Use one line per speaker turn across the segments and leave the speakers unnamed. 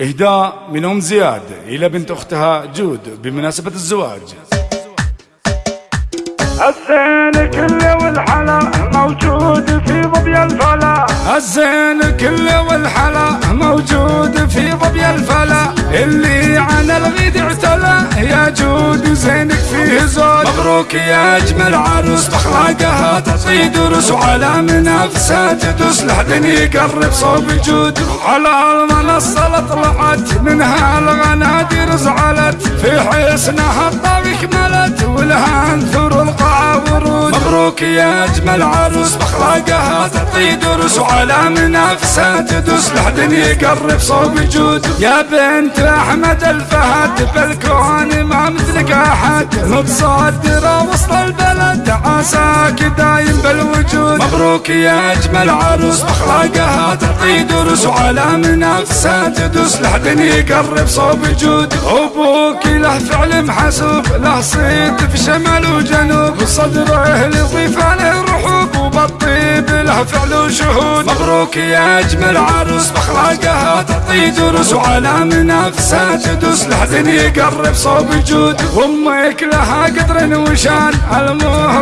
إهداء من أم زياد إلى بنت أختها جود بمناسبة الزواج.
الزين كله والحلا موجود في ظبي الفلا.
الزين كله والحلا موجود في ظبي الفلا. اللي عن الغيد اعتلى يا جود زود مبروك يا أجمل عروس باخلاقها تعطي دروس وعلى منافسها تدوس. لحد يقرب صوب جود على المنصة طلعت منها الغنادير زعلت في حسنها الطاوي كملت ولها انثر القاعة ورود. مبروك يا أجمل عروس باخلاقها تعطي دروس وعلى منافسها تدوس لحد يقرب صوب جود يا بنت أحمد الفهد بالكون ما مثلك أحد. متصدره وسط البلد عساك دايم بالوجود. مبروك يا أجمل عروس باخلاقها تعطي دروس. وعلى منافسها تدوس لحد يقرب صوب جود أبوك له فعل محسوب له صيد في شمال وجنوب. صدره لضيفان الرحوب وبالطيب له فعل وشهود مبروك يا أجمل عروس بأخلاقها تعطي دروس. وعلى منافسها تدوس لحد يقرب صوب جود أمك لها قدر وشان. الحصان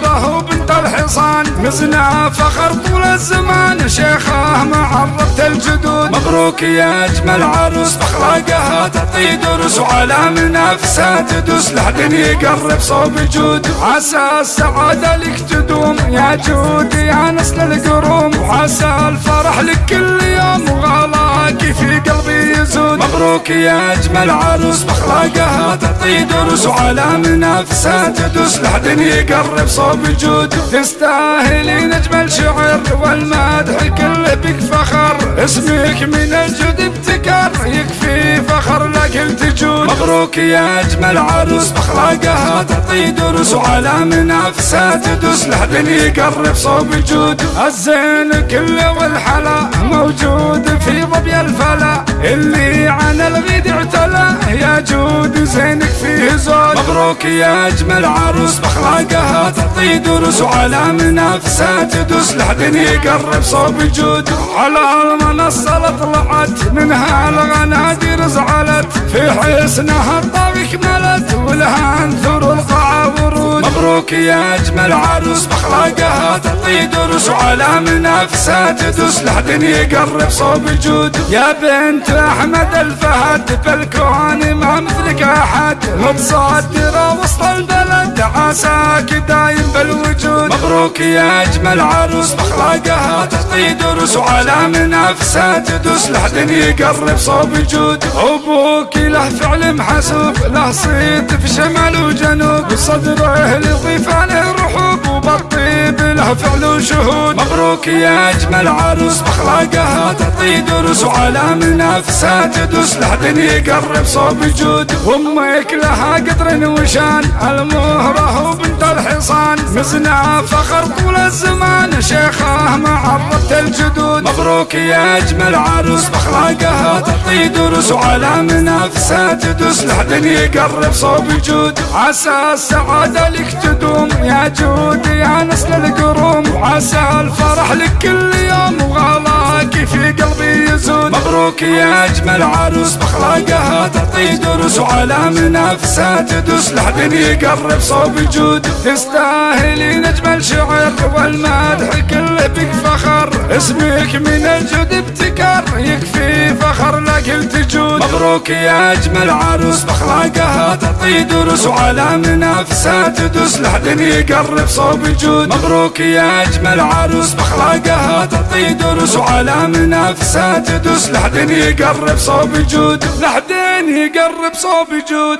مزنا فخر طول الزمان شيخه معرّبة الجدود. مبروك يا أجمل عروس باخلاقها تعطي دروس وعلى منافسها تدوس. لحد يقرب صوب جود عسى السعادة لك تدوم. يا جود يا نسل القروم وعسى الفرح لك كل يوم. وغلاك في قلبي يزود مبروك يا أجمل عروس باخلاقها تعطي دروس وعلى منافسها تدوس. لحد يقرب صوب جود. تستاهلين اجمل شعر والمدح كله بك فخر. اسمك من الجود ابتكر يكفي فخر لك التجود مبروك يا أجمل عروس باخلاقها تعطي دروس. وعلى منافسها تدوس لحد يقرب صوب جود الزين كله والحلا موجود في ظبي الفلا اللي عن الغيد اعتلى. يا جود زينك فيه زود مبروك يا أجمل عروس باخلاقها تعطي دروس وعلى منافسها تدوس لحد يقرب صوب جود على المنصة طلعت منها الغنادير زلت في حسنها الطاوي كملت ولها انثر القاعة ورود مبروك يا أجمل عروس بأخلاقها تعطي دروس وعلى منافسها تدوس لحد يقرب صوب جود يا بنت أحمد الفهد بالكون ما مثلك أحد. متصدره وسط البلد عساك دايم بالوجود. مبروك يا أجمل عروس بأخلاقها تعطي دروس وعلى منافسها تدوس لحد يقرب صوب جود أبوك له فعل محسوب له صيد في شمال وجنوب. صدره لضيفان الرحوب وبالطيب له فعل وشهود مبروك يا أجمل عروس باخلاقها تعطي دروس وعلى منافسها تدوس لحد يقرب صوب جود أمك لها قدر وشان. المهرة وبنت الحصان مزنا فخر طول الزمان. شيخة الجدود. مبروك يا أجمل عروس. بأخلاقها تعطي دروس. وعلى منافسها تدوس. لحد يقرب صوب جود عسى السعادة لك تدوم. يا جود يا نسل القروم. وعسى الفرح لك كل يوم. يزود مبروك يا اجمل عروس باخلاقها تعطي دروس وعلى منافسها تدوس لحد يقرب صوب جود تستاهلين اجمل شعر والمدح كله بك فخر. اسمك من الجود ابتكر يكفي فخر لك مبروك يا أجمل عروس بأخلاقها تعطي دروس وعلى منافسها تدوس لحد يقرب صوب جود مبروك يا أجمل عروس بأخلاقها تعطي دروس وعلى منافسها تدوس لحد يقرب صوب جود لحد يقرب صوب جود